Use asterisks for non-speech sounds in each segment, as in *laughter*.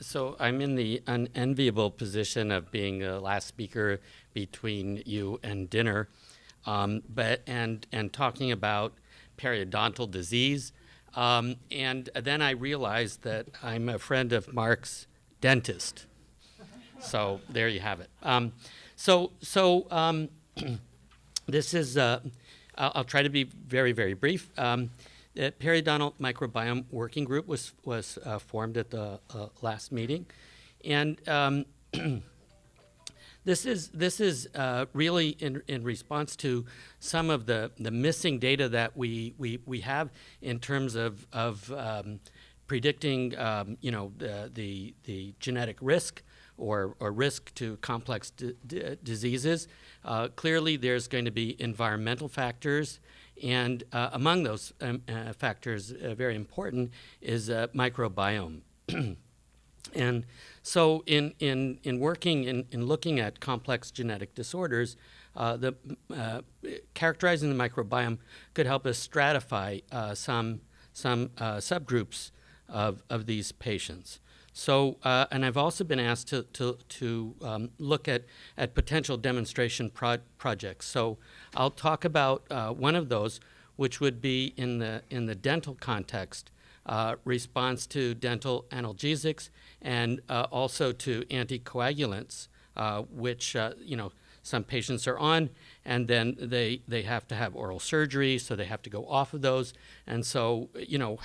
so I'm in the unenviable position of being the last speaker between you and dinner, um, but and and talking about periodontal disease. Um, and then I realized that I'm a friend of Mark's dentist. *laughs* So there you have it. Um, so so um, *clears throat* this is. Uh, I'll, I'll, try to be very very brief. The periodontal microbiome working group was was uh, formed at the uh, last meeting, and um, *clears throat* this is this is uh, really in in response to some of the the missing data that we we we have in terms of of um, predicting um, you know the, the the genetic risk or, or risk to complex diseases. Uh, clearly, there's going to be environmental factors and uh, among those um, uh, factors, uh, very important, is uh, microbiome. *clears throat* and so in, in, in working, in, in looking at complex genetic disorders, uh, the, uh, characterizing the microbiome could help us stratify some, some subgroups of, of these patients. So, uh, and I've also been asked to, to, to um, look at, at potential demonstration pro projects. So I'll talk about uh, one of those, which would be in the, in the dental context, uh, response to dental analgesics and uh, also to anticoagulants, uh, which, uh, you know, some patients are on, and then they, they have to have oral surgery, so they have to go off of those. And so, you know,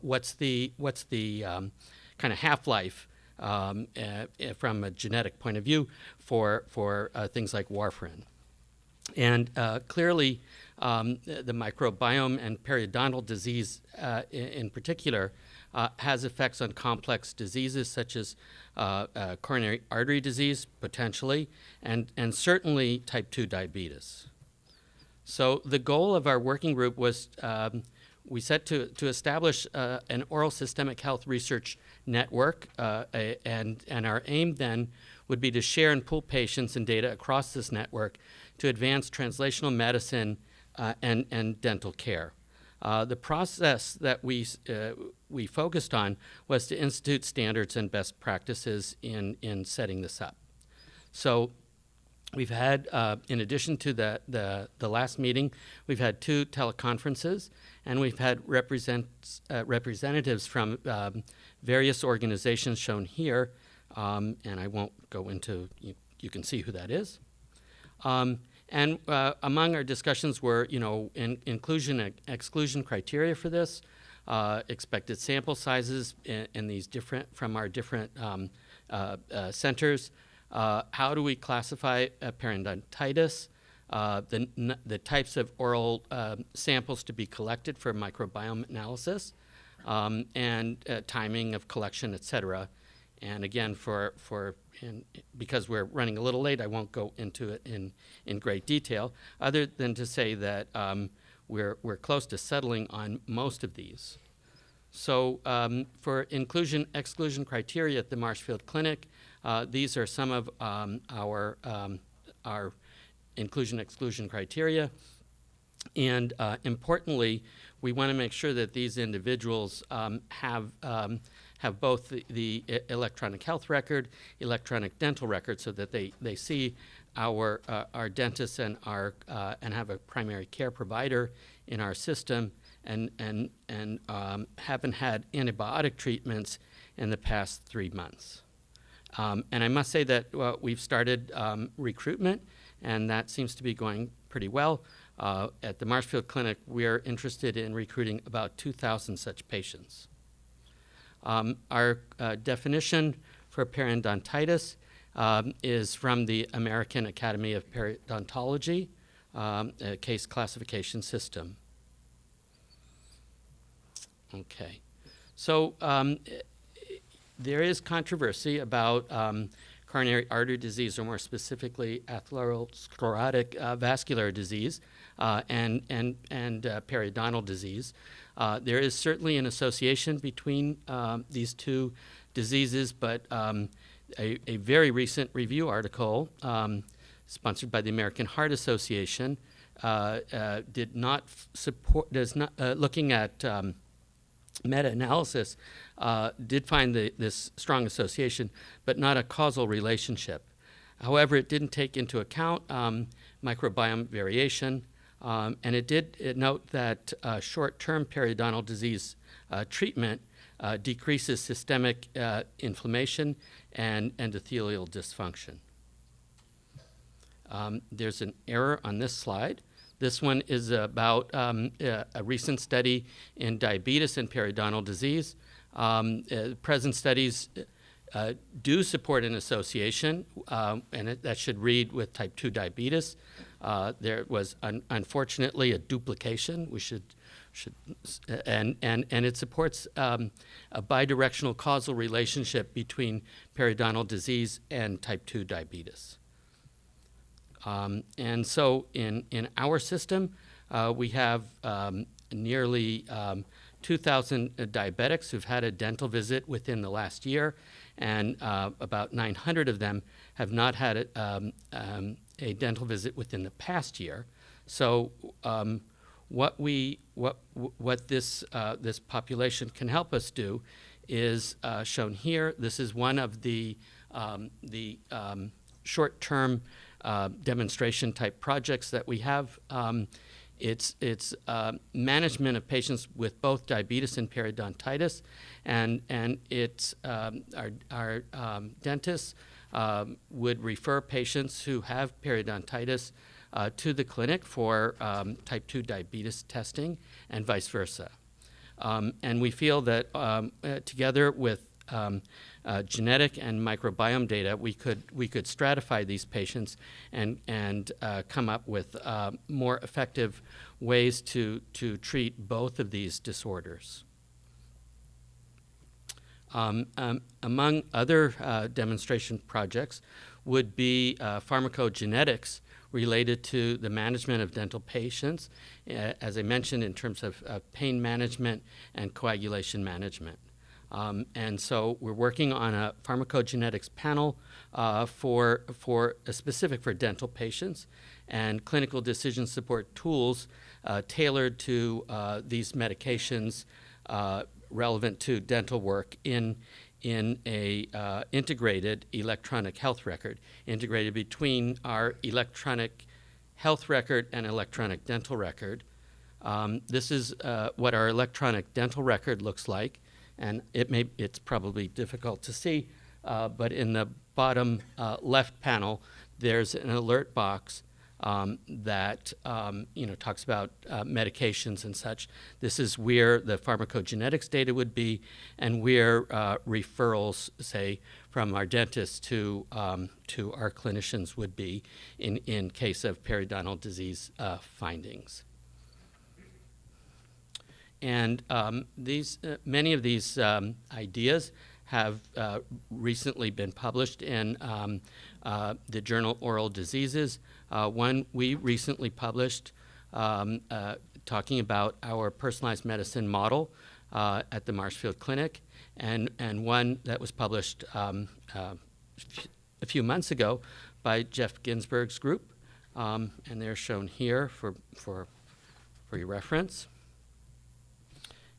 what's the, what's the, um, kind of half-life um, uh, uh, from a genetic point of view for, for uh, things like warfarin. And uh, clearly, um, the microbiome and periodontal disease uh, in, particular uh, has effects on complex diseases such as coronary artery disease, potentially, and, and certainly type 2 diabetes. So the goal of our working group was um, we set to, to establish an oral systemic health research network, uh, and, and our aim then would be to share and pool patients and data across this network to advance translational medicine uh, and, and dental care. Uh, the process that we, uh, we focused on was to institute standards and best practices in, in setting this up. So we've had, uh, in addition to the, the, the, last meeting, we've had two teleconferences, and we've had represent, uh, representatives from um, various organizations shown here, um, and I won't go into, you, you, can see who that is. Um, and uh, among our discussions were, you know, in, inclusion and exclusion criteria for this, uh, expected sample sizes in, in, these different, from our different um, uh, uh centers, uh, how do we classify periodontitis, uh, the, the types of oral samples to be collected for microbiome analysis, um, and uh, timing of collection, et cetera. And again, for, for in, because we're running a little late, I won't go into it in, in great detail, other than to say that um, we're, we're close to settling on most of these. So um, for inclusion exclusion criteria at the Marshfield Clinic, uh, these are some of um, our, um, our inclusion exclusion criteria. And uh, importantly, we want to make sure that these individuals um, have um, have both the, the, electronic health record, electronic dental record, so that they, they see our uh, our dentists and our uh, and have a primary care provider in our system, and and and um, haven't had antibiotic treatments in the past three months. Um, and I must say that well, we've started um, recruitment, and that seems to be going pretty well. Uh, at the Marshfield Clinic, we are interested in recruiting about 2,000 such patients. Um, our uh, definition for periodontitis um, is from the American Academy of Periodontology um, case classification system. Okay. So um, there is controversy about um, coronary artery disease, or more specifically atherosclerotic uh, vascular disease, uh, and, and, and uh, periodontal disease. Uh, there is certainly an association between um, these two diseases, but um, a, a, very recent review article um, sponsored by the American Heart Association uh, uh, did not support, does not, looking at um, meta-analysis uh, did find the, this strong association, but not a causal relationship. However, it didn't take into account um, microbiome variation, um, and it did it note that uh, short-term periodontal disease uh, treatment uh, decreases systemic uh, inflammation and endothelial dysfunction. Um, there's an error on this slide. This one is about um, a, a, recent study in diabetes and periodontal disease. Um, uh, present studies uh, do support an association, and it, that should read with type 2 diabetes. Uh, there was un unfortunately a duplication. We should, should and, and, and it supports um, a bidirectional causal relationship between periodontal disease and type 2 diabetes. Um, and so in, in our system, uh, we have um, nearly um, 2,000 diabetics who've had a dental visit within the last year, and uh, about 900 of them have not had a, a, dental visit within the past year. So um, what we what what this uh, this population can help us do is uh, shown here. This is one of the um, the um, short-term uh, demonstration type projects that we have. Um, it's it's uh, management of patients with both diabetes and periodontitis, and and it's um, our our um, dentists um, would refer patients who have periodontitis uh, to the clinic for um, type 2 diabetes testing and vice versa. Um, and we feel that um, uh, together with um, uh, genetic and microbiome data, we could we could stratify these patients and and uh, come up with uh, more effective ways to to treat both of these disorders. Um, um, among other uh, demonstration projects would be uh, pharmacogenetics related to the management of dental patients, uh, as I mentioned, in terms of pain management and coagulation management. Um, and so we're working on a pharmacogenetics panel uh, for, for uh, specific for dental patients and clinical decision support tools uh, tailored to uh, these medications uh, relevant to dental work in, in a uh, integrated electronic health record, integrated between our electronic health record and electronic dental record. Um, this is what our electronic dental record looks like and it may it's probably difficult to see, uh, but in the bottom uh, left panel, there's an alert box um, that um, you know talks about uh, medications and such. This is where the pharmacogenetics data would be, and where uh, referrals, say, from our dentists to um, to our clinicians would be in in case of periodontal disease uh, findings. And um, these, uh, many of these um, ideas have uh, recently been published in um, uh, the journal Oral Diseases. Uh, one we recently published um, uh, talking about our personalized medicine model uh, at the Marshfield Clinic, and, and one that was published um, a few months ago by Jeff Ginsburg's group, um, and they're shown here for, for, for your reference.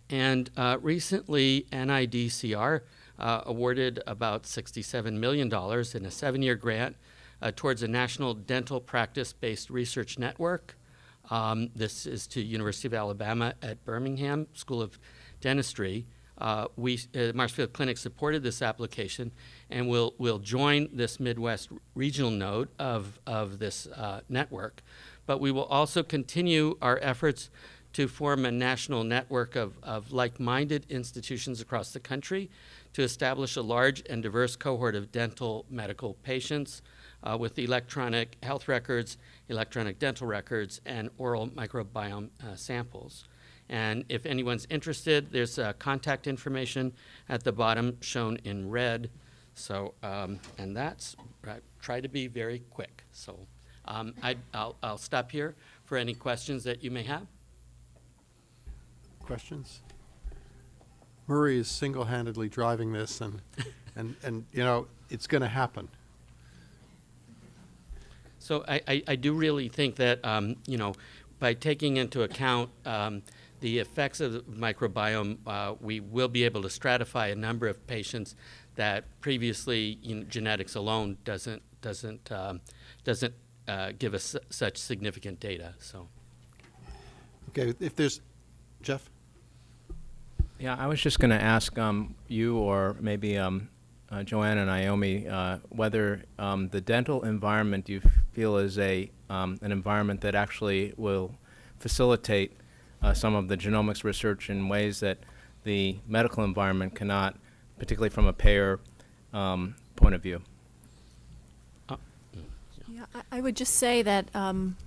And uh, recently, NIDCR uh, awarded about $67 million in a seven-year grant uh, towards a national dental practice-based research network. Um, this is to University of Alabama at Birmingham School of Dentistry. Uh, we, uh, Marshfield Clinic supported this application and will will join this Midwest regional node of, of this uh, network. But we will also continue our efforts to form a national network of, of like-minded institutions across the country to establish a large and diverse cohort of dental medical patients uh, with electronic health records, electronic dental records, and oral microbiome uh, samples. And if anyone's interested, there's uh, contact information at the bottom shown in red. So, um, and that's, try to be very quick. So um, I, will stop here for any questions that you may have questions? Murray is single-handedly driving this, and, *laughs* and, and you know, it's going to happen. So I, I, I, do really think that, um, you know, by taking into account um, the effects of the microbiome, uh, we will be able to stratify a number of patients that previously you know, genetics alone doesn't doesn't um, doesn't uh, give us such significant data. So. Okay, if there's, Jeff? Yeah, I was just going to ask um, you or maybe um, uh, Joanna and Naomi uh, whether um, the dental environment you feel is a um, an environment that actually will facilitate uh, some of the genomics research in ways that the medical environment cannot, particularly from a payer um, point of view. Yeah, I, I would just say that, um,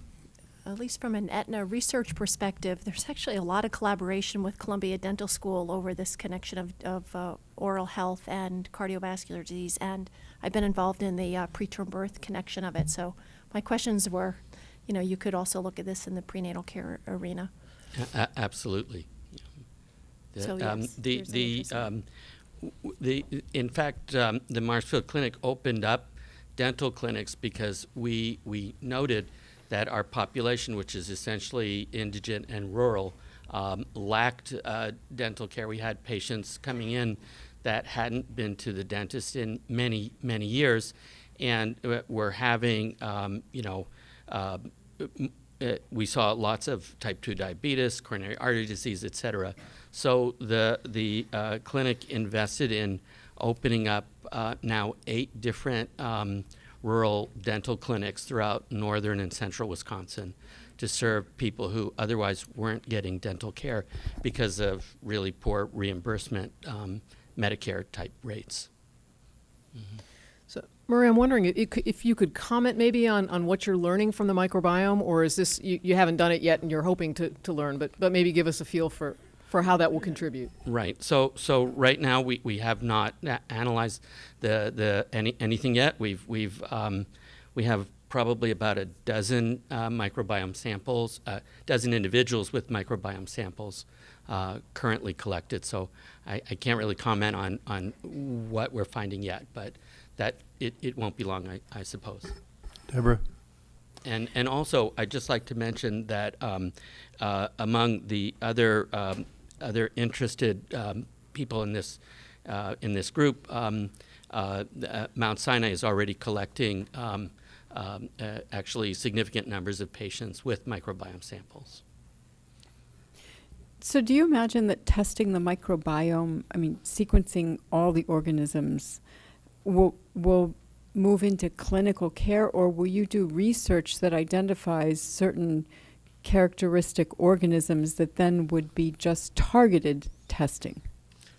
at least from an Aetna research perspective, there's actually a lot of collaboration with Columbia Dental School over this connection of, of uh, oral health and cardiovascular disease. And I've been involved in the uh, preterm birth connection of it. So my questions were, you know, you could also look at this in the prenatal care arena. Absolutely. The, So, um, yes, the the in um, the in fact um, the Marshfield Clinic opened up dental clinics because we we noted that our population, which is essentially indigent and rural, um, lacked uh, dental care. We had patients coming in that hadn't been to the dentist in many many years, and uh, were having um, you know. Uh, uh, we saw lots of type 2 diabetes, coronary artery disease, et cetera. So the, the uh, clinic invested in opening up uh, now eight different um, rural dental clinics throughout northern and central Wisconsin to serve people who otherwise weren't getting dental care because of really poor reimbursement um, Medicare type rates. So, Marie, I'm wondering if, if you could comment maybe on, on what you're learning from the microbiome, or is this you, you haven't done it yet and you're hoping to, to learn, but but maybe give us a feel for, for how that will contribute. Right. So so right now we, we have not analyzed the the any anything yet. We've we've um, we have probably about a dozen uh, microbiome samples, a dozen individuals with microbiome samples uh, currently collected. So I, I can't really comment on on what we're finding yet, but that it, it won't be long, I, I suppose. Deborah? And, and also, I'd just like to mention that um, uh, among the other, um, other interested um, people in this, uh, in this group, um, uh, uh, Mount Sinai is already collecting um, um, uh, actually significant numbers of patients with microbiome samples. So, do you imagine that testing the microbiome, I mean, sequencing all the organisms, will will move into clinical care, or will you do research that identifies certain characteristic organisms that then would be just targeted testing?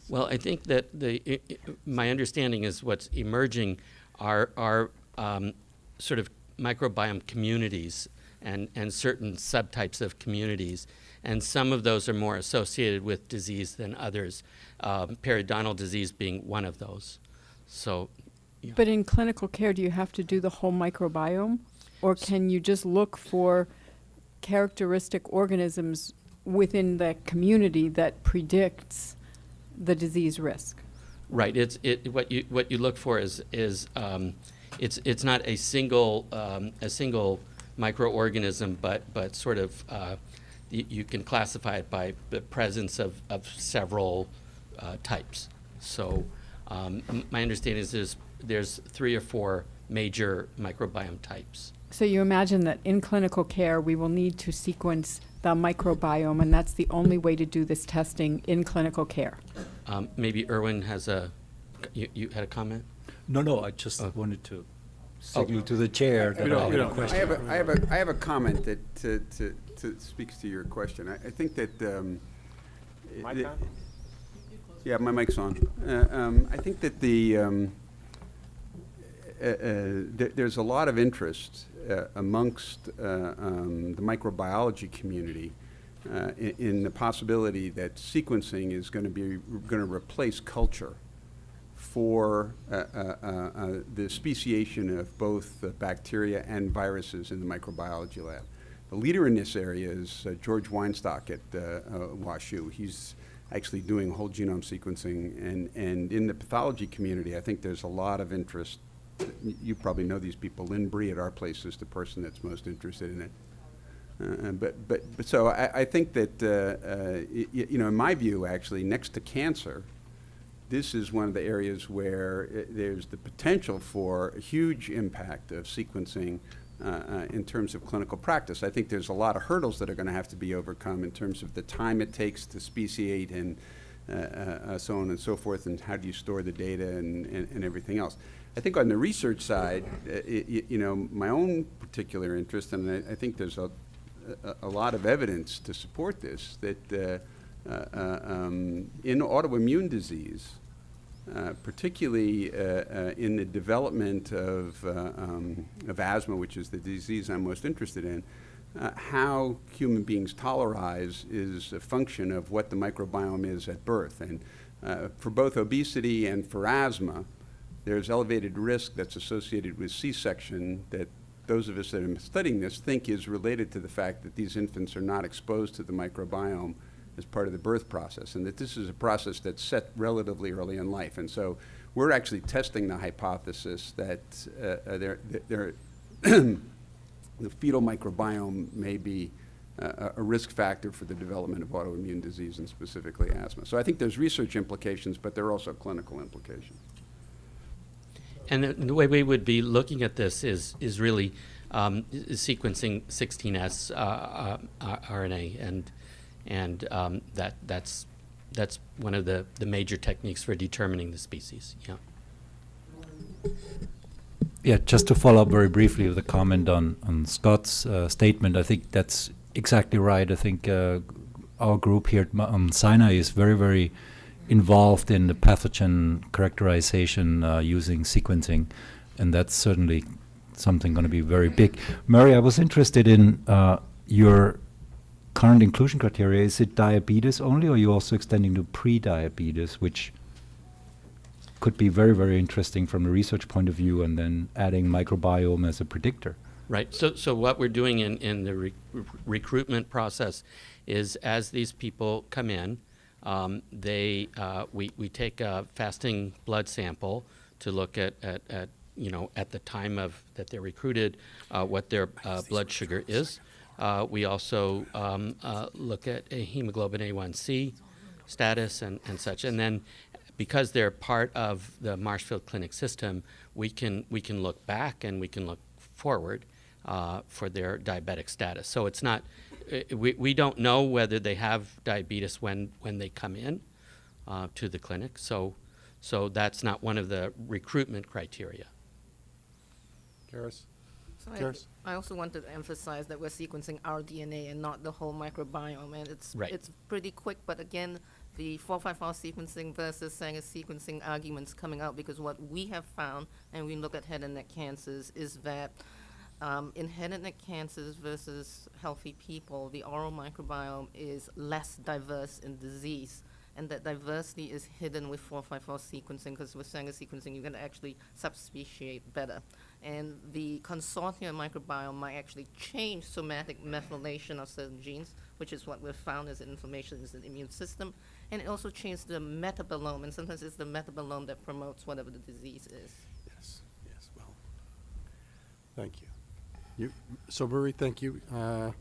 Well, I think that the i i my understanding is what's emerging are are um, sort of microbiome communities and and certain subtypes of communities, and some of those are more associated with disease than others. Um, periodontal disease being one of those. So, yeah. But in clinical care, do you have to do the whole microbiome, or can you just look for characteristic organisms within the community that predicts the disease risk? Right. It's it. What you what you look for is is um, it's it's not a single um, a single microorganism, but but sort of uh, you, can classify it by the presence of of several uh, types. So um, my understanding is there's there's three or four major microbiome types. So you imagine that in clinical care, we will need to sequence the microbiome, and that's the only way to do this testing in clinical care. Um, maybe Erwin has a you, you had a comment. No, no, I just Oh. wanted to signal to the chair that don't- I we had a don't- I have a, I have a, I have a comment that, to, to, to speaks to your question. I, I think that, um. the- Yeah, my mic's on. Uh, um, I think that the, um, uh, uh, there, there's a lot of interest, amongst, uh, um, the microbiology community, uh, in, in the possibility that sequencing is gonna be, gonna replace culture for uh, uh, uh, uh, the speciation of both uh, bacteria and viruses in the microbiology lab. The leader in this area is uh, George Weinstock at uh, uh, WashU. He's actually doing whole genome sequencing, and, and in the pathology community, I think there's a lot of interest. You probably know these people. Lynn Bry at our place is the person that's most interested in it. Uh, But, but, but so I, I think that, uh, uh, you know, in my view, actually, next to cancer, this is one of the areas where uh, there's the potential for a huge impact of sequencing uh, uh, in terms of clinical practice. I think there's a lot of hurdles that are going to have to be overcome in terms of the time it takes to speciate and so on and so forth, and how do you store the data and, and, and everything else. I think on the research side, uh, y- y- you know, my own particular interest, and I, I think there's a, a, a lot of evidence to support this, that uh, uh, uh, um, in autoimmune disease, uh, particularly uh, uh, in the development of, uh, um, of asthma, which is the disease I'm most interested in, uh, how human beings tolerize is a function of what the microbiome is at birth. And uh, for both obesity and for asthma, there's elevated risk that's associated with C-section that those of us that are studying this think is related to the fact that these infants are not exposed to the microbiome as part of the birth process, and that this is a process that's set relatively early in life. And so we're actually testing the hypothesis that uh, uh, there, there, *clears throat* the fetal microbiome may be uh, a risk factor for the development of autoimmune disease and specifically asthma. So I think there's research implications, but there are also clinical implications. And the, way we would be looking at this is is really um, sequencing 16s uh, uh, uh, RNA, and and um, that that's that's one of the, the major techniques for determining the species. Yeah. Yeah, just to follow up very briefly with a comment on, on Scott's uh, statement, I think that's exactly right. I think uh, our group here at Sinai is very, very involved in the pathogen characterization uh, using sequencing, and that's certainly something going to be very big. Murray, I was interested in uh, your current inclusion criteria. Is it diabetes only, or are you also extending to pre-diabetes, which could be very, very interesting from a research point of view, and then adding microbiome as a predictor. Right. So, so what we're doing in, in the re- recruitment process is as these people come in, um, they uh, we, we take a fasting blood sample to look at, at, at you know at the time of that they're recruited uh, what their uh, blood sugar is. Uh, we also um, uh, look at a hemoglobin A1C status and, and such, and then because they're part of the Marshfield Clinic system, we can we can look back and we can look forward uh, for their diabetic status. So it's not uh, we, we don't know whether they have diabetes when when they come in uh, to the clinic. So so that's not one of the recruitment criteria. Karis? So I, Karis? I also wanted to emphasize that we're sequencing our DNA and not the whole microbiome, and it's Right. it's pretty quick. But again, the 454 sequencing versus Sanger sequencing arguments coming out because what we have found, and we look at head and neck cancers, is that um, in head and neck cancers versus healthy people, the oral microbiome is less diverse in disease. And that diversity is hidden with 454 sequencing because with Sanger sequencing, you can actually subspeciate better. And the consortium microbiome might actually change somatic methylation of certain genes, which is what we've found as inflammation is in the immune system. And it also changes the metabolome, and sometimes it's the metabolome that promotes whatever the disease is. Yes, yes, well, thank you. You, so Marie, thank you. Uh,